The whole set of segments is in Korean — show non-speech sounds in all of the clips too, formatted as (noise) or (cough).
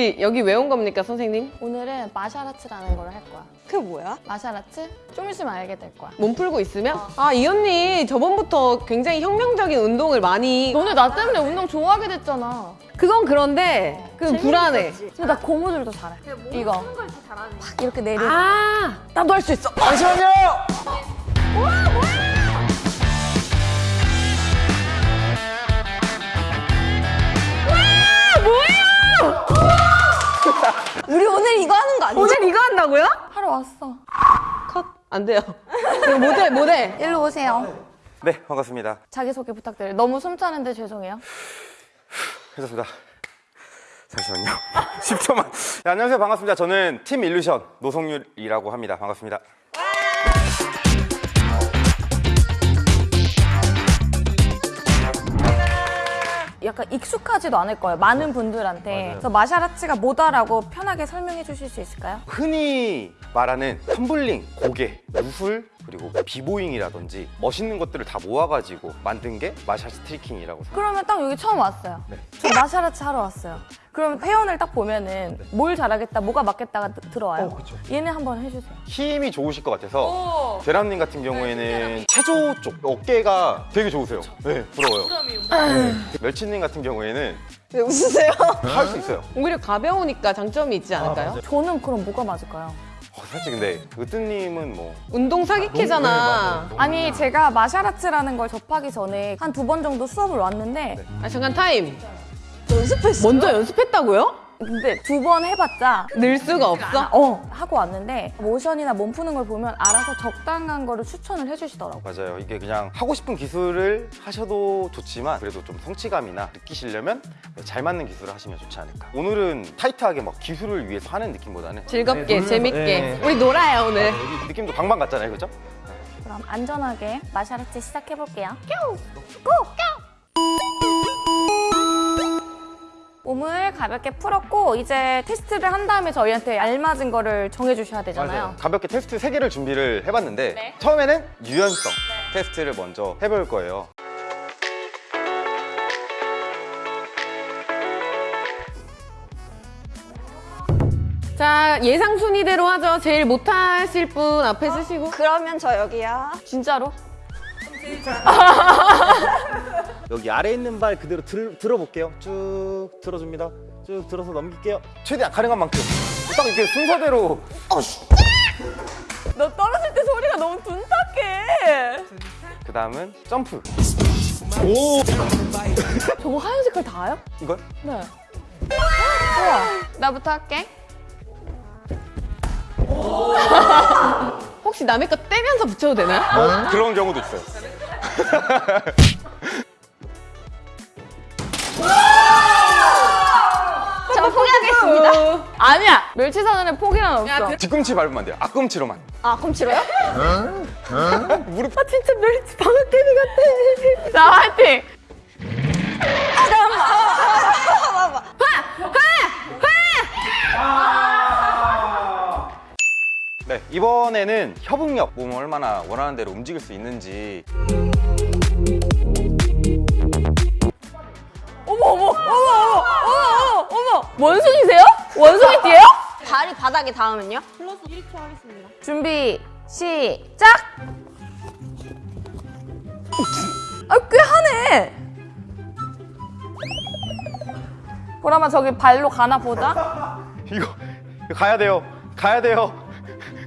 우리 여기 왜 온 겁니까, 선생님? 오늘은 마샤라츠라는 걸 할 거야. 그게 뭐야? 마샤라츠? 좀 있으면 알게 될 거야. 몸 풀고 있으면? 아, 이 언니 저번부터 굉장히 혁명적인 운동을 많이. 너네 나 때문에 운동 좋아하게 됐잖아. 그건 그런데, 그 불안해. 근데 나 고무줄도 잘해. 이거. 팍 이렇게 내리고. 아, 나도 할 수 있어. 잠시만요. (laughs) 우리 오늘 이거 하는 거 아니야? 오늘 이거 한다고요? 하러 왔어. 컷. 안 돼요. 모델, 모델. 일로 오세요. 네, 반갑습니다. 자기소개 부탁드려요. 너무 숨차는데 죄송해요. 괜찮습니다. 잠시만요. (laughs) 10초만. 네, 안녕하세요. 반갑습니다. 저는 팀 일루션 노성률이라고 합니다. 반갑습니다. 약간 익숙하지도 않을 거예요. 많은 분들한테. 그래서 마샤라츠가 뭐다라고 편하게 설명해 주실 수 있을까요? 흔히 말하는 텀블링, 곡예, 무술, 그리고 b-boying이라든지 멋있는 것들을 다 모아가지고 만든 게 martial tricking이라고 생각합니다. 그러면 딱 여기 처음 왔어요. 네. 저 martial arts 하러 왔어요. 그럼 회원을 딱 보면은 뭘 잘하겠다, 뭐가 맞겠다가 드- 들어와요. 얘네 한번 해주세요. 힘이 좋으실 것 같아서 대람님 같은 경우에는 체조 쪽 어깨가 되게 좋으세요. 네, 부러워요. 멸치님 같은 경우에는 왜 웃으세요? (laughs) 할 수 있어요. 오히려 가벼우니까 장점이 있지 않을까요? 저는 그럼 뭐가 맞을까요? 어, 사실 근데 으뜸님은 뭐 운동 사기캐잖아. 아니 제가 마샤라츠라는 걸 접하기 전에 한 두 번 정도 수업을 왔는데 아, 잠깐 타임. 연습했어. 먼저 연습했다고요? 근데 두 번 해봤자 늘 수가 없어? 어 하고 왔는데 모션이나 몸 푸는 걸 보면 알아서 적당한 거를 추천을 해주시더라고. 맞아요. 이게 그냥 하고 싶은 기술을 하셔도 좋지만 그래도 좀 성취감이나 느끼시려면 잘 맞는 기술을 하시면 좋지 않을까. 오늘은 타이트하게 막 기술을 위해서 하는 느낌보다는 즐겁게, 재밌게. 네. 우리 놀아요, 오늘. 느낌도 방방 같잖아요, 그죠? 그럼 안전하게 마샤라츠 시작해 볼게요. 몸을 가볍게 풀었고 이제 테스트를 한 다음에 저희한테 알맞은 거를 정해 주셔야 되잖아요. 가볍게 테스트 세개를 준비를 해봤는데 네. 처음에는 유연성 테스트를 먼저 해볼 거예요. 자, 예상 순위대로 하죠. 제일 못하실 분 앞에 쓰시고. 그러면 저 여기야. 진짜로? (laughs) 여기 아래 있는 발 그대로 들, 들어볼게요. 쭉 들어줍니다. 쭉 들어서 넘길게요. 최대한 가능한 만큼. 딱 이렇게 순서대로. 너 떨어질 때 소리가 너무 둔탁해. 그 다음은 점프. (laughs) 저거 하얀 색깔 다요? 이걸? 네. 우와. 나부터 할게. (laughs) 혹시 남의 거 떼면서 붙여도 되나요? 어, 그런 경우도 있어요. 저 포기하겠습니다. 아니야. 멸치 사전에 포기란 없어. 뒤꿈치 밟으면 안 돼요. 앞꿈치로만. 아, 치러요? 무릎 아 진짜 멸치 방앗개비 같아. 자 화이팅. 이번에는 협응력, 몸을 얼마나 원하는 대로 움직일 수 있는지 어머 어머 어머 어머 어머 어머 원숭이세요? 원숭이 띠예요? 발이 바닥에 닿으면요? 준비 시작. 아꽤 하네. 보라마 저기 발로 가나 보자. 이거, 이거 가야 돼요. 가야 돼요.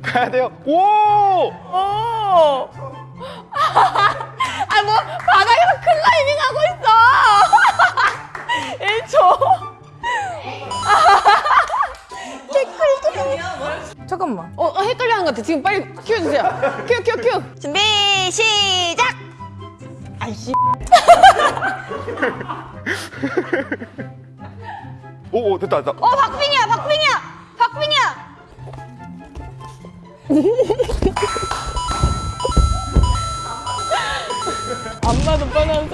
가야 돼요. 오! 오. 아 뭐 바닥에서 클라이밍 하고 있어. (laughs) 1초. (laughs) 잠깐만. 어, 어, 헷갈려 하는 것 같아. 지금 빨리 큐해주세요. 큐, 큐, 큐. 준비, 시작! 아이씨. 오, 오 됐다, 됐다. 어, 박빙이야, 박빙이야! 박빙이야! 안 봐도 뻔한.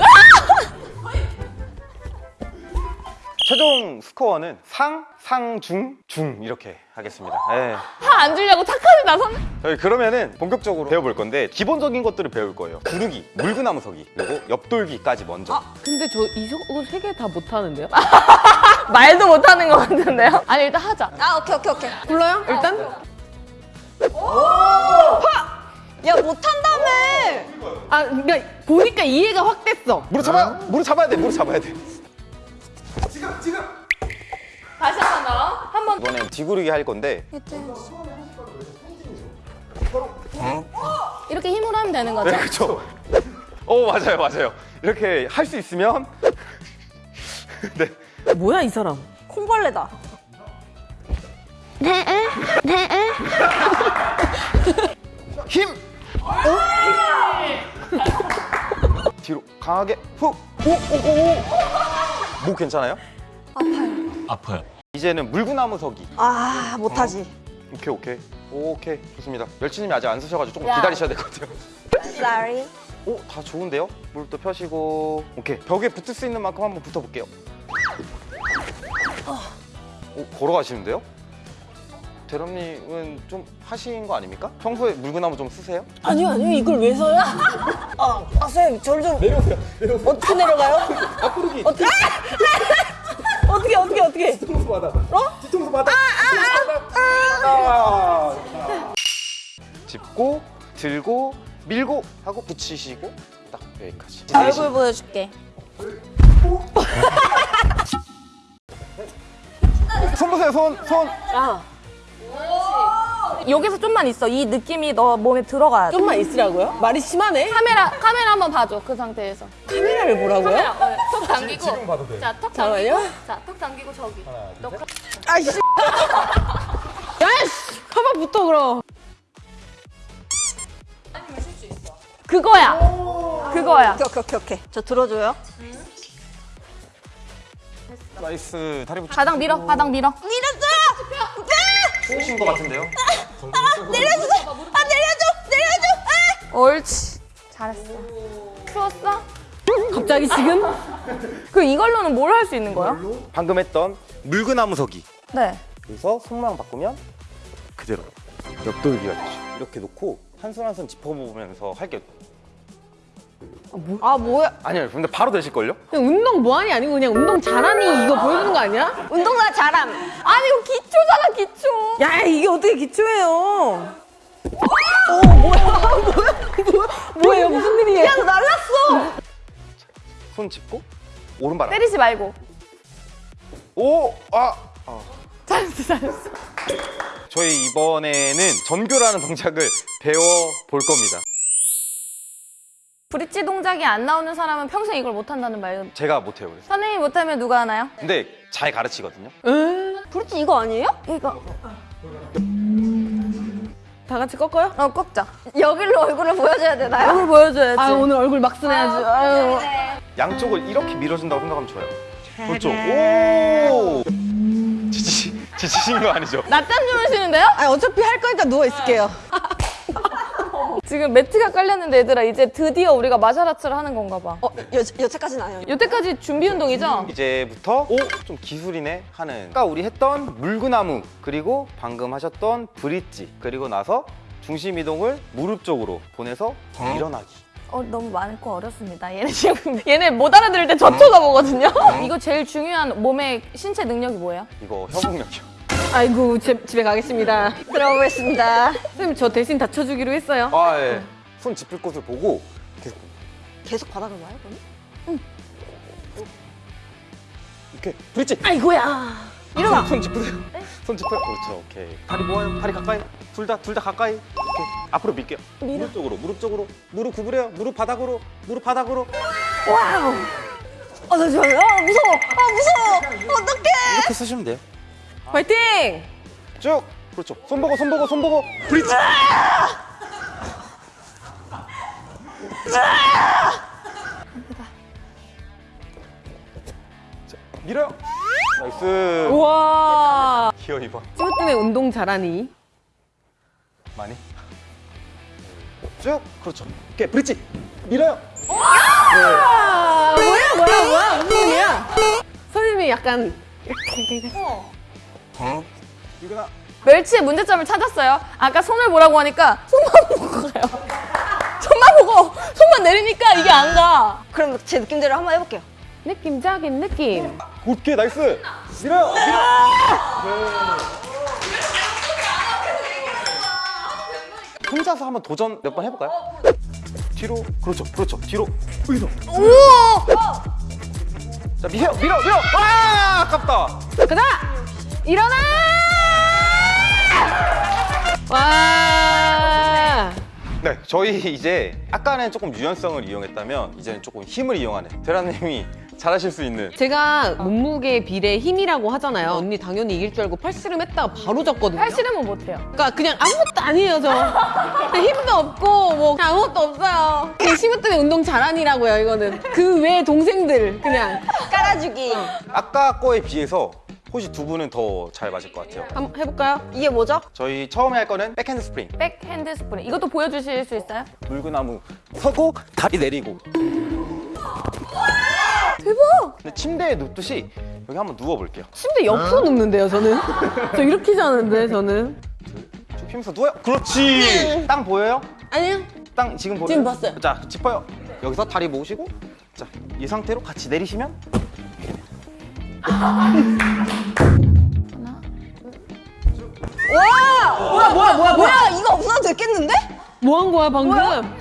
최종 스코어는 상, 상, 중, 중 이렇게 하겠습니다. 네. 화안 주려고 착하게 나선. 저희 그러면은 본격적으로 배워볼 건데 기본적인 것들을 배울 거예요. 구르기, 물구나무 서기, 그리고 옆돌기까지 먼저. 근데 저 이거 세 개 다 못하는데요? (laughs) 말도 못하는 것 같은데요? 아니 일단 하자. 아 오케이 오케이 오케이. 불러요? 일단? 야 못한다며. 아 그러니까 보니까 이해가 확 됐어. 무릎 잡아, 무릎 잡아야 돼, 무릎 잡아야 돼. 다시 한 번 더. 한 번. 이번엔 뒤구르기 할 건데 이렇게 힘으로 하면 되는 거죠? 네, 그렇죠. 어 맞아요, 맞아요. 이렇게 할 수 있으면 (laughs) 네. 뭐야 이 사람? 콩벌레다. 힘. 뒤로 강하게 훅. 오오 오. 목 괜찮아요? 아파요. 이제는 물구나무 서기. 아 못하지. 오케이 오케이 오케이 좋습니다. 멸치님이 아직 안 쓰셔가지고 조금 야. 기다리셔야 될 것 같아요. Sorry. 오 다 좋은데요? 무릎도 펴시고 오케이 벽에 붙을 수 있는 만큼 한번 붙어볼게요. 오 걸어가시는데요? 대람님은 좀 하신 거 아닙니까? 평소에 물구나무 좀 쓰세요? 아니요, 아니요, 이걸 왜 써요? 아, 아, 선생님, 저를 좀. 내려오세요, 내려오세요. 어떻게 내려가요? 앞구르기 어떻게? 어떻게, 어떻게, 어떻게? 뒤통수 바닥. 어? 뒤통수 바닥. 짚고 들고 밀고 하고 붙이시고 딱 여기까지. 얼굴 보여줄게. 손 보세요 손 손. 여기서 좀만 있어. 이 느낌이 너 몸에 들어가야 돼. 좀만 있으라고요? 말이 심하네? 카메라 카메라 한번 봐줘. 그 상태에서. 카메라를 보라고요? 어, 턱 당기고. 지금 봐도 돼. 자, 턱 잠깐만요. 당기고. 자, 턱 당기고 저기. 너 카- 아이씨. (laughs) 야이씨! 가만 붙어 그럼. 그거야. 그거야. 오케이 오케이 오케이. 저 들어줘요. nice 다리 붙여. 바닥 밀어. 바닥 밀어. 밀었어요. 추우신 것 같은데요? 내려줘. 아 내려줘. 내려줘. 아! 옳지. 잘했어. 추웠어? 갑자기 지금? 그 이걸로는 뭘 할 수 있는 거야? 방금 했던 물구나무 서기. 네. 그래서 손모양 바꾸면 그대로 옆돌기가 되죠. 이렇게 놓고 한 손 한 손 짚어보면서 할게 요. 아 뭐야? 아니요, 근데 바로 되실걸요? 그냥 운동 뭐하니 아니고 그냥 운동 잘하니 이거 보여주는 거 아니야? 운동사 잘함. 아니 이거 기초잖아 기초. 야, 이게 어떻게 기초예요? (laughs) 뭐예요 무슨 일이에요? 야 날랐어. 손 짚고 오른발. 때리지 말고. 오, 아, 잘했어 잘했어. 저희 이번에는 전교라는 동작을 배워 볼 겁니다. 브릿지 동작이 안 나오는 사람은 평생 이걸 못 한다는 말. 제가 못해요, 그래서. 선생님이 못하면 누가 하나요? 근데 잘 가르치거든요. 브릿지 이거 아니에요? 이거. 다 같이 꺾어요? 어 꺾자. 여기로 얼굴을 보여줘야 되나요? 얼굴 보여줘야지. 아 오늘 얼굴 막 쓰내야지. 아유. 양쪽을 이렇게 밀어준다고 생각하면 좋아요. 그렇죠. 오! 지치, 지치신 거 아니죠? 낮잠 주무시는데요? 아니, 어차피 할 거니까 누워있을게요. 지금 매트가 깔렸는데 얘들아 이제 드디어 우리가 마샤라츠를 하는 건가 봐. 어 여, 여태까지는 아니었네. 여태까지 준비 운동이죠? 이제부터 오! 좀 기술이네 하는 아까 우리 했던 물구나무 그리고 방금 하셨던 브릿지 그리고 나서 중심 이동을 무릎 쪽으로 보내서 일어나기 어 너무 많고 어렵습니다. 얘네 지금 (laughs) 얘네 못 알아들을 때 저 쳐다보거든요. 이거 제일 중요한 몸의 신체 능력이 뭐예요? 이거 협응력이요 아이고 제- 집에 가겠습니다. 들어보겠습니다. 선생님 저 대신 다쳐주기로 했어요. 아 예. 손 짚을 곳을 보고 계속 계속 바닥을 봐요 그럼? 이렇게 브릿지 아이고야. 일어나 손 짚으세요 손 짚어요 그렇죠 오케이 다리 모아요 다리 가까이 둘 다 둘 다 가까이 오케이 앞으로 밀게요 무릎 쪽으로 무릎 쪽으로 무릎 구부려요 무릎 바닥으로 무릎 바닥으로 아 잠시만요. 아 무서워. 아 무서워. 어떡해. 이렇게 쓰시면 돼요 화이팅! 쭉! 그렇죠. 손 보고 손 보고 손 보고. 브릿지! 자, 밀어요. nice. 우와. 기어 2번 이것 때문에 운동 잘하니? 많이. 쭉! 그렇죠. 오케이 브릿지. 밀어요. 아 뭐야 뭐야 뭐야? 무슨 일이야? 선생님이 약간 유근아 멸치의 문제점을 찾았어요. 아까 손을 보라고 하니까 손만 보고 가요. (laughs) 손만 보고 손만 내리니까 이게 안 가. 그럼 제 느낌대로 한번 해볼게요. 느낌적인 느낌. 오케이 nice 밀어요 밀어 네. 혼자서 한번 도전 몇 번 해볼까요? 뒤로 그렇죠 그렇죠 뒤로 으이소 자 밀어 밀어 밀어 와 아깝다 가자! 일어나! 와! 네 저희 이제 아까는 조금 유연성을 이용했다면 이제는 조금 힘을 이용하는 대라님이 잘하실 수 있는 제가 몸무게 비례 힘이라고 하잖아요. 언니 당연히 이길 줄 알고 팔씨름 했다가 바로 졌거든요. 팔씨름은 못해요. 그러니까 그냥 아무것도 아니에요, 저. 힘도 없고 뭐 아무것도 없어요. 그냥 힘 때문에 운동 잘하니라고요, 이거는. 그 외 동생들 그냥 깔아주기. 아까 거에 비해서 혹시 두 분은 더 잘 맞을 것 같아요 한번 해볼까요? 이게 뭐죠? 저희 처음에 할 거는 back handspring back handspring. 이것도 보여주실 수 있어요? 물구나무 서고 다리 내리고 대박! 근데 침대에 눕듯이 여기 한번 누워볼게요 침대 옆으로 눕는데요, 저는. (laughs) 저 이렇게 자는데, 저는. 쭉 피면서 누워요 그렇지 땅 보여요? 아니요. 땅 지금 보여요? 지금 봤어요. 자 짚어요 여기서 다리 모으시고 자 이 상태로 같이 내리시면 뭐야 뭐야 뭐야 뭐야 이거 없어도 됐겠는데? 뭐 한 거야, 방금?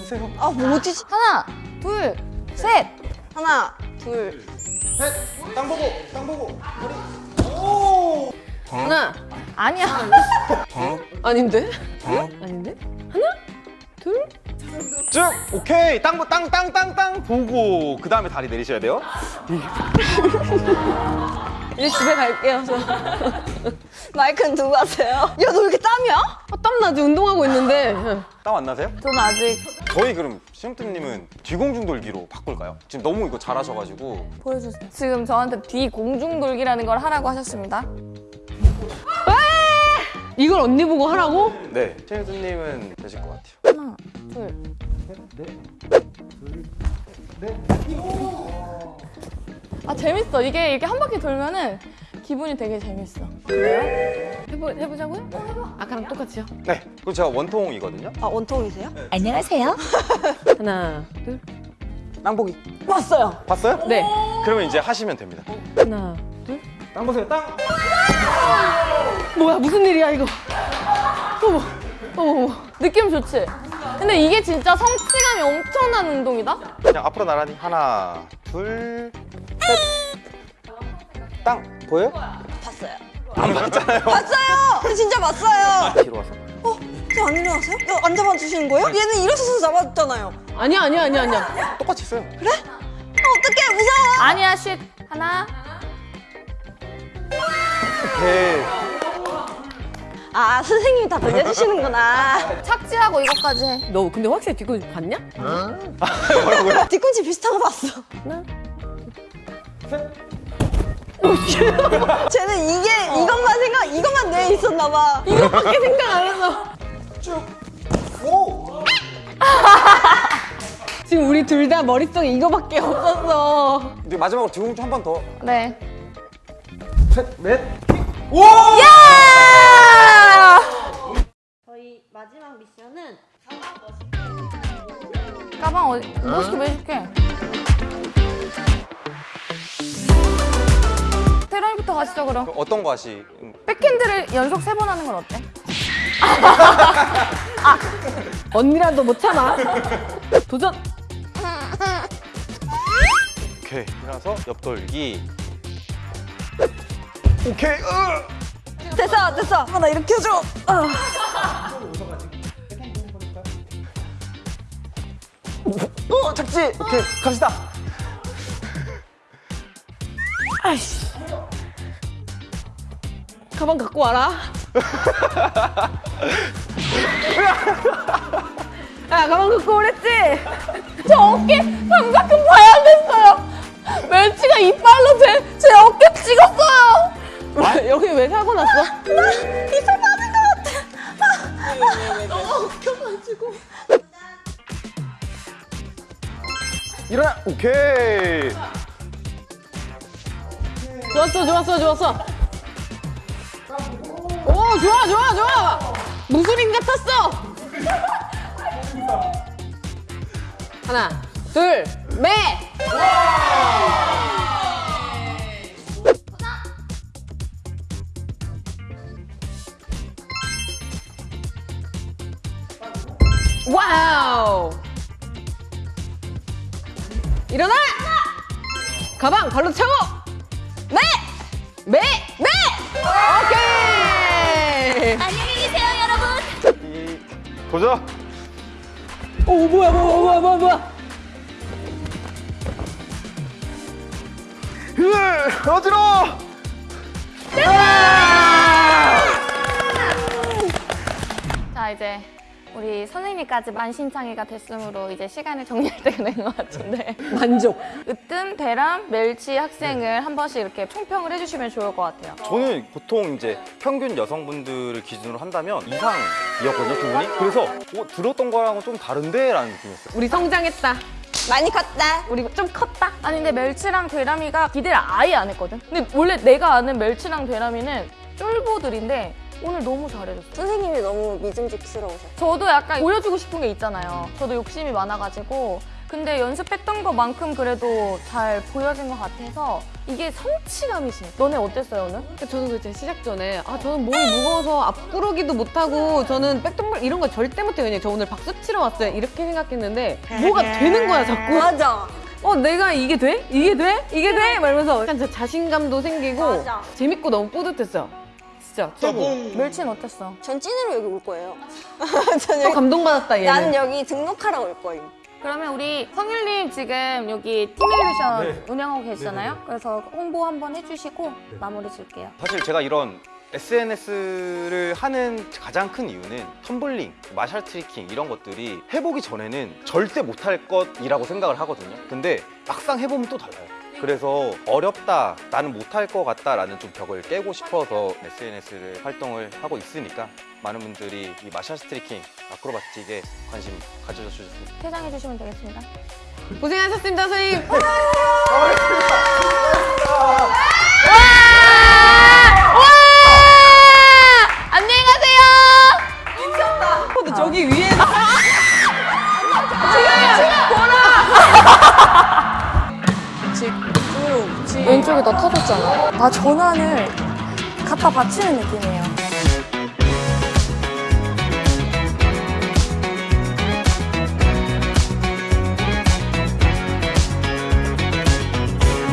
주세요 아 뭐지? 하나, 둘, 셋. 하나 둘. 셋 땅 보고 땅 보고 머리 오 하나. 아니야. (laughs) 아닌데? 아닌데? 하나? 둘? 쭉 오케이 땅 땅 땅 땅땅 보고 그 다음에 다리 내리셔야 돼요 (laughs) 이제 집에 갈게요, 저. (laughs) 마이크는 두고 하세요. 야 너 왜 이렇게 땀이야? 아, 땀나지, 운동하고 있는데. 땀 안 나세요? 저는 아직 저희 그럼 시험팀님은 뒤공중 돌기로 바꿀까요? 지금 너무 이거 잘하셔가지고 보여주세요. 지금 저한테 뒤 공중 돌기라는 걸 하라고 하셨습니다. 이걸 언니 보고 하라고? 네 시험팀님은 되실 것 같아요 둘. 아 재밌어. 이게 이렇게 한 바퀴 돌면은 기분이 되게 재밌어. 해보, 해보자고요? 아까랑 똑같이요? 네 그리고 제가 원통이거든요 아 원통이세요? 안녕하세요. (laughs) 하나, 둘. 땅보기 봤어요. 봤어요? 네. 그러면 이제 하시면 됩니다 하나, 둘. 땅 보세요 땅 뭐야, 무슨 일이야, 이거. 어머, 어머, 어머. 느낌 좋지? 근데 이게 진짜 성취감이 엄청난 운동이다? 그냥 앞으로 나란히 하나 둘 셋 땅 보여요? 봤어요. 안 봤잖아요 (laughs) 봤어요. 진짜 봤어요. 뒤로 와서 어? 저 안 일어나세요? 너안 잡아주시는 거예요? 얘는 일어서서 잡았잖아요. 아니야, 아니야, 아니야, 아니야. 똑같이 있어요 어, 어떡해 무서워. 아니야, 쉿. 하나. 오케이 아 선생님이 다 돌려주시는구나. (laughs) 착지하고 이것까지 해. 너 근데 확실히 뒤꿈치 봤냐? (laughs) 뒤꿈치 비슷한 거 봤어. (laughs) 쟤는 이게 이것만 생각 이것만 뇌에 있었나 봐. 이거밖에 생각 안 해서. 오! 지금 우리 둘 다 머릿속에 이거밖에 없었어. 이제 마지막으로 뒤공주 한번 더. 네. 셋, 넷. 저희 미션은 가방 어디? 멋있게 매줄게. 테러이부터 가시죠 그럼. 어떤 거 하시? 백핸드를 연속 세 번 하는 건 어때? (laughs) 언니라도 못 참아. 도전. 오케이. 일어나서 옆돌기. 오케이. 으! 됐어 됐어. 아, 나 이렇게 해줘. 착지. 오케이. 갑시다. 아이씨. 가방 갖고 와라. 야, 가방 갖고 오랬지? 저 어깨 삼각근 파열됐어요. 멸치가 이빨로 제, 제 어깨 찍었어요. 왜, 여기 왜 사고 났어? 이빨 빠진 것 같아. 일어나. 오케이. 좋았어, 좋았어, 좋았어. 오, 좋아, 좋아, 좋아. 무술인 같았어. (laughs) 하나, 둘, 매. 일어나. 가방 발로 차고. 매. 매. 매. 오케이. 안녕히 계세요, 여러분. 이 보자. 오 뭐야 뭐야 뭐야 뭐야 뭐야. 으, 어지러워. 자, 이제 우리 선생님까지 만신창이가 됐으므로 이제 시간을 정리할 때가 된 것 같은데. (laughs) 만족. 으뜸, 대람, 멜치 학생을 한 번씩 이렇게 총평을 해주시면 좋을 것 같아요. 저는 보통 이제 평균 여성분들을 기준으로 한다면 이상이었거든요, 두 분이. 그래서 어, 들었던 거랑은 좀 다른데? 라는 느낌이었어요. 우리 성장했다. 많이 컸다. 우리 좀 컸다. 아니 근데 멜치랑 되람이가 기대를 아예 안 했거든. 근데 원래 내가 아는 멜치랑 되람이는 쫄보들인데 오늘 너무 잘해줬어. 선생님이 너무 믿음직스러우셔. 저도 약간 보여주고 싶은 게 있잖아요. 저도 욕심이 많아가지고. 근데 연습했던 것만큼 그래도 잘 보여진 것 같아서 이게 성취감이 심. 너네 어땠어요 오늘? 저는 그때 시작 전에 아 저는 몸이 무거워서 앞구르기도 못하고 저는 백덤블 이런 거 절대 못해요. 그냥 저 오늘 박수 치러 왔어요. 이렇게 생각했는데 뭐가 (laughs) 되는 거야 자꾸. 맞아. 어 내가 이게 돼? 이게 돼? 이게 돼? 말면서 약간 저 자신감도 생기고 맞아. 재밌고 너무 뿌듯했어요. 진짜 최고. 멸치는 어땠어? 전 찐으로 여기 올 거예요. 전 (laughs) 또 여기, 감동받았다 얘는. 나는 여기 등록하러 올 거예요. 그러면 우리 성일님 지금 여기 Team Illusion 운영하고 계시잖아요. 그래서 홍보 한번 해주시고 마무리 줄게요. 사실 제가 이런 SNS를 하는 가장 큰 이유는 텀블링, martial tricking 이런 것들이 해보기 전에는 절대 못할 것이라고 생각을 하거든요. 근데 막상 해보면 또 달라요. 그래서 어렵다, 나는 못할 것 같다 라는 좀 벽을 깨고 싶어서 SNS를 활동을 하고 있으니까 많은 분들이 이 마샬 트리킹, 아크로바틱에 관심 가져주셨으면 퇴장해 주시면 되겠습니다. 고생하셨습니다 선생님. 더 터졌잖아. 나 전환을 갖다 바치는 느낌이에요.